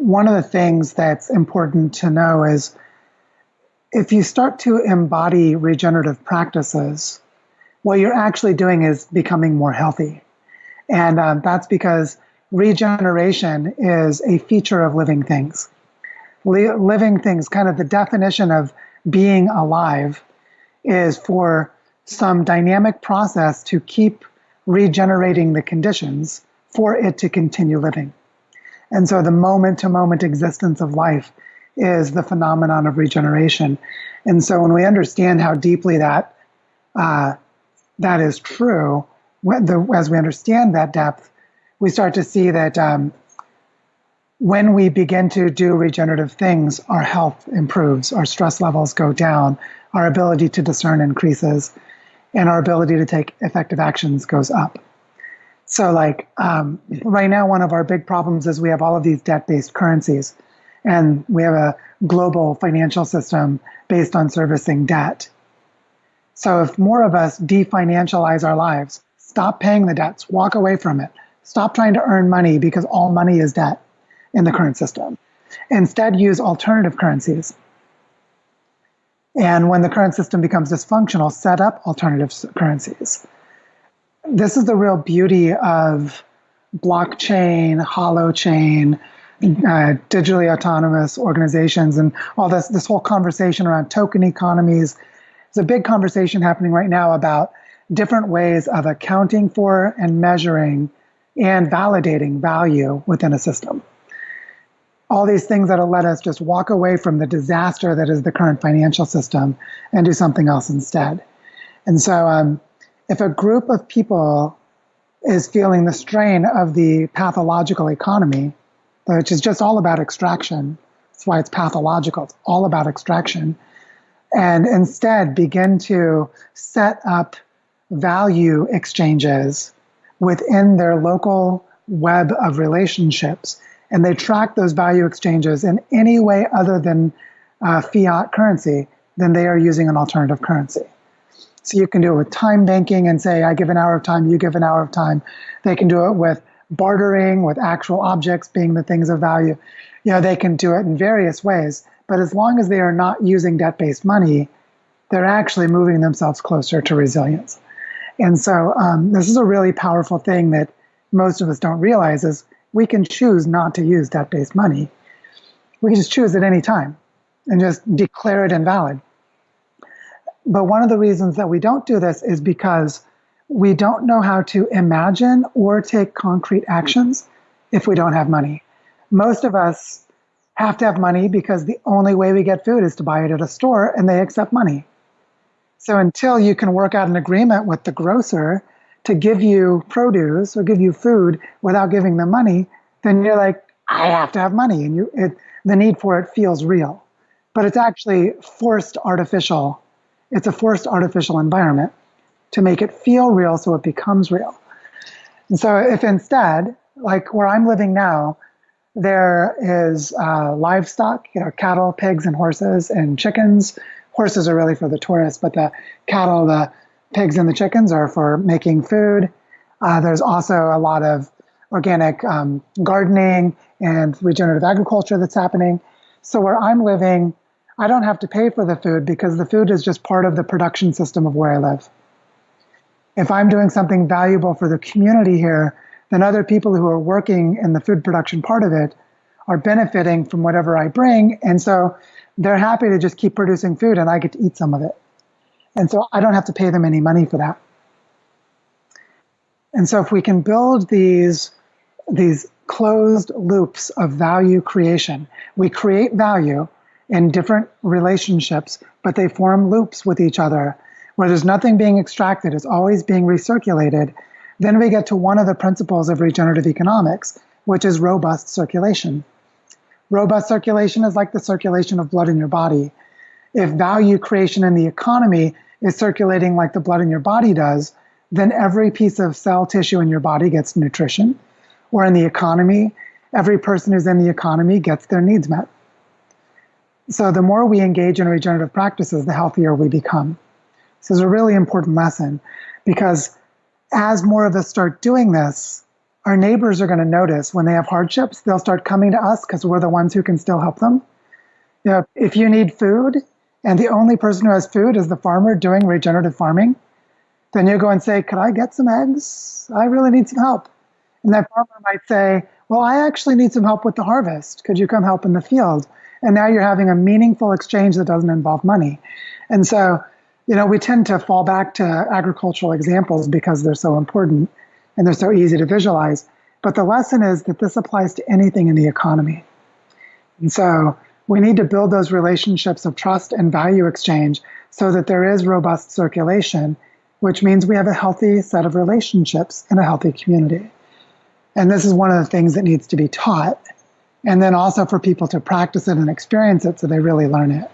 one of the things that's important to know is if you start to embody regenerative practices, what you're actually doing is becoming more healthy. And um, that's because regeneration is a feature of living things. Li- living things, kind of the definition of being alive, is for some dynamic process to keep regenerating the conditions for it to continue living. And so the moment to moment existence of life is the phenomenon of regeneration. And so when we understand how deeply that uh, that is true, the, as we understand that depth, we start to see that um, when we begin to do regenerative things, our health improves, our stress levels go down, our ability to discern increases, and our ability to take effective actions goes up. So, like um, right now, one of our big problems is we have all of these debt based currencies, and we have a global financial system based on servicing debt. So, if more of us definancialize our lives, stop paying the debts, walk away from it, stop trying to earn money because all money is debt in the current system, instead, use alternative currencies. And when the current system becomes dysfunctional, set up alternative currencies this is the real beauty of blockchain, holochain, uh, digitally autonomous organizations, and all this this whole conversation around token economies. There's a big conversation happening right now about different ways of accounting for and measuring and validating value within a system. All these things that'll let us just walk away from the disaster that is the current financial system and do something else instead. And so, um, if a group of people is feeling the strain of the pathological economy, which is just all about extraction, that's why it's pathological, it's all about extraction, and instead begin to set up value exchanges within their local web of relationships. And they track those value exchanges in any way other than uh, fiat currency, then they are using an alternative currency. So you can do it with time banking and say, I give an hour of time, you give an hour of time. They can do it with bartering, with actual objects being the things of value. You know, they can do it in various ways. But as long as they are not using debt based money, they're actually moving themselves closer to resilience. And so um, this is a really powerful thing that most of us don't realize is we can choose not to use debt based money. We can just choose at any time and just declare it invalid. But one of the reasons that we don't do this is because we don't know how to imagine or take concrete actions if we don't have money. Most of us have to have money because the only way we get food is to buy it at a store and they accept money. So until you can work out an agreement with the grocer to give you produce or give you food without giving them money, then you're like, I have to have money, and you it, the need for it feels real, but it's actually forced artificial it's a forced artificial environment to make it feel real so it becomes real. And so if instead, like where I'm living now, there is uh, livestock, you know, cattle, pigs, and horses, and chickens. Horses are really for the tourists, but the cattle, the pigs, and the chickens are for making food. Uh, there's also a lot of organic um, gardening and regenerative agriculture that's happening. So where I'm living, I don't have to pay for the food because the food is just part of the production system of where I live. If I'm doing something valuable for the community here, then other people who are working in the food production part of it are benefiting from whatever I bring. And so they're happy to just keep producing food and I get to eat some of it. And so I don't have to pay them any money for that. And so if we can build these, these closed loops of value creation, we create value in different relationships, but they form loops with each other where there's nothing being extracted, it's always being recirculated. Then we get to one of the principles of regenerative economics, which is robust circulation. Robust circulation is like the circulation of blood in your body. If value creation in the economy is circulating like the blood in your body does, then every piece of cell tissue in your body gets nutrition. Or in the economy, every person who's in the economy gets their needs met. So the more we engage in regenerative practices, the healthier we become. This is a really important lesson because as more of us start doing this, our neighbors are going to notice when they have hardships, they'll start coming to us because we're the ones who can still help them. You know, if you need food and the only person who has food is the farmer doing regenerative farming, then you go and say, Could I get some eggs? I really need some help. And that farmer might say, Well, I actually need some help with the harvest. Could you come help in the field? And now you're having a meaningful exchange that doesn't involve money. And so, you know, we tend to fall back to agricultural examples because they're so important and they're so easy to visualize. But the lesson is that this applies to anything in the economy. And so we need to build those relationships of trust and value exchange so that there is robust circulation, which means we have a healthy set of relationships in a healthy community. And this is one of the things that needs to be taught. And then also for people to practice it and experience it so they really learn it.